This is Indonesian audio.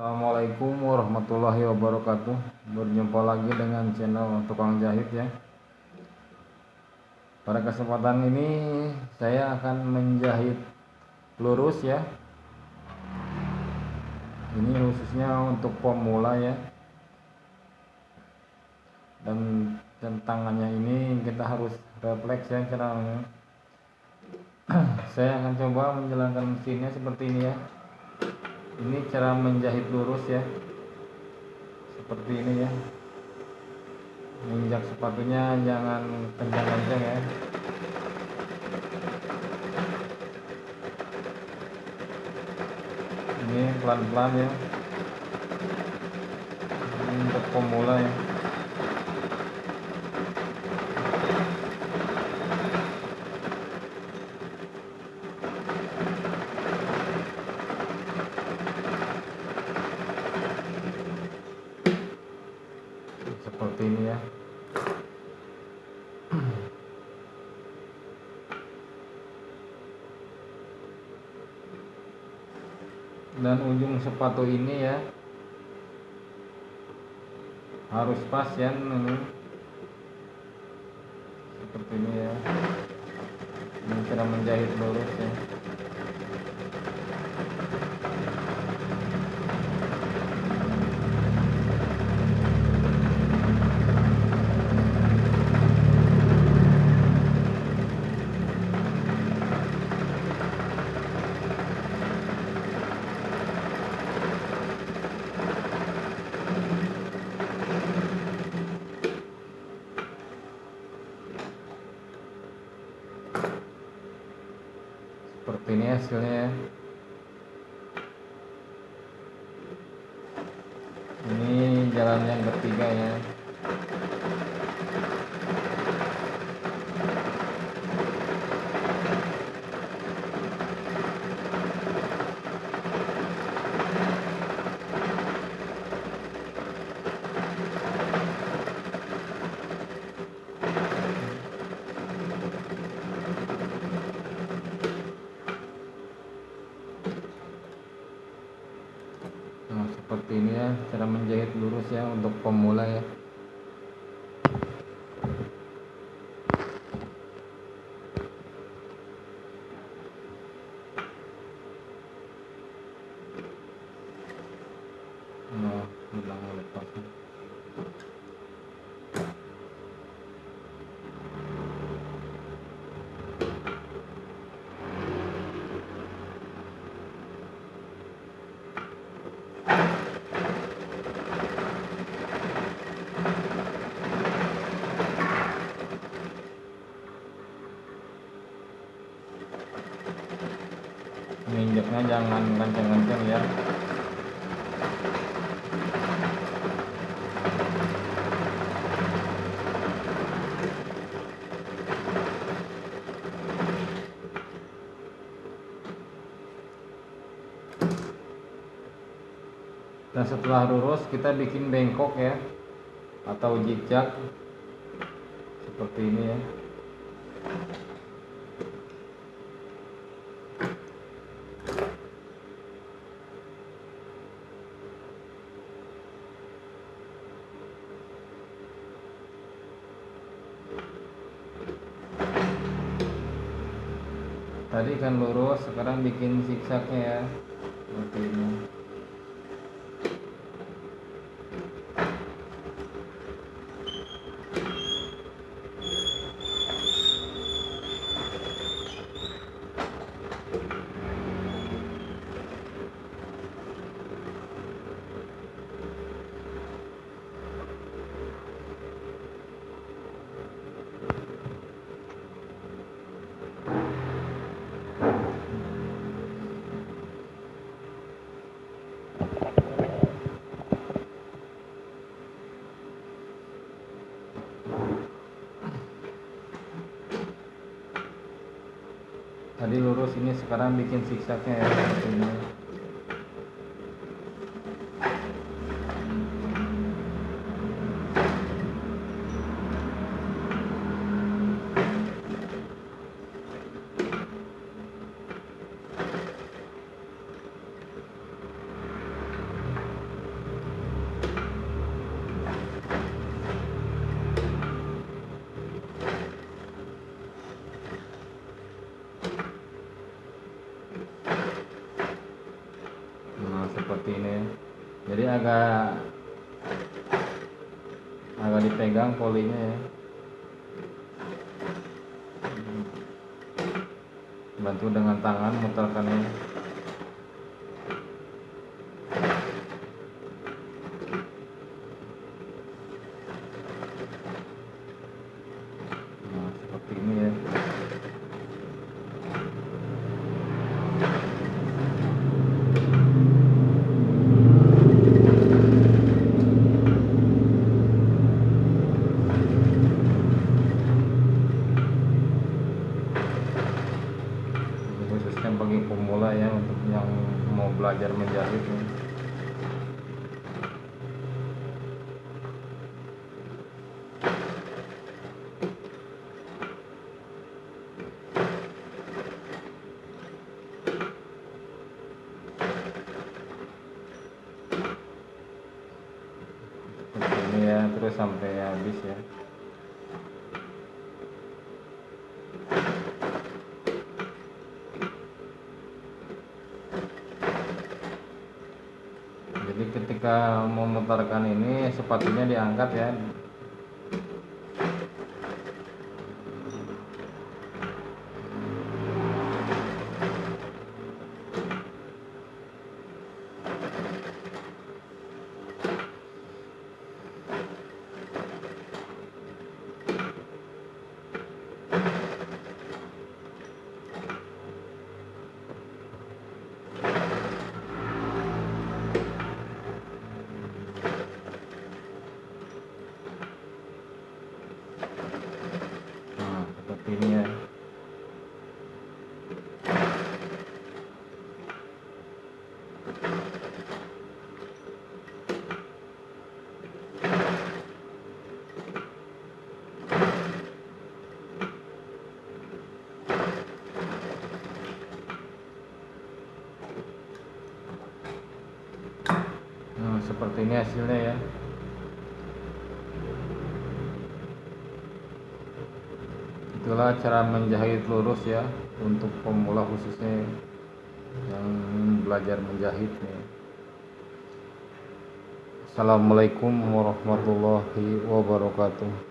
Assalamualaikum warahmatullahi wabarakatuh. Berjumpa lagi dengan channel Tukang Jahit ya. Pada kesempatan ini saya akan menjahit lurus ya. Ini khususnya untuk pemula ya. Dan tangannya ini kita harus refleks ya caranya Saya akan coba menjalankan mesinnya seperti ini ya ini cara menjahit lurus ya. Seperti ini ya. Menginjak sepatunya jangan kencang-kencang ya. Ini pelan-pelan ya. Ini untuk pemula ya seperti ini ya. Dan ujung sepatu ini ya harus pas ya ini. Seperti ini ya. Ini cara menjahit lurus ya ini hasilnya ya. Ini jalan yang ketiga ya Nah, seperti ini ya cara menjahit lurus ya untuk pemula ya. Nah. Menginjaknya jangan kencang-kencang ya. Dan setelah lurus kita bikin bengkok ya atau zigzag seperti ini ya. Tadi kan lurus, sekarang bikin zigzagnya ya. Seperti ini. Tadi lurus ini sekarang bikin zigzagnya ya. Ini seperti ini jadi agak agak dipegang polinya ya. Bantu dengan tangan muterkannya nah seperti ini ya Ini khususnya bagi pemula ya untuk yang mau belajar menjahit. Seperti ini ya terus sampai habis ya jadi ketika memutarkan ini sepatunya diangkat ya nah seperti ini ya nah seperti ini hasilnya ya. Itulah cara menjahit lurus ya untuk pemula khususnya yang belajar menjahit nih. Assalamualaikum warahmatullahi wabarakatuh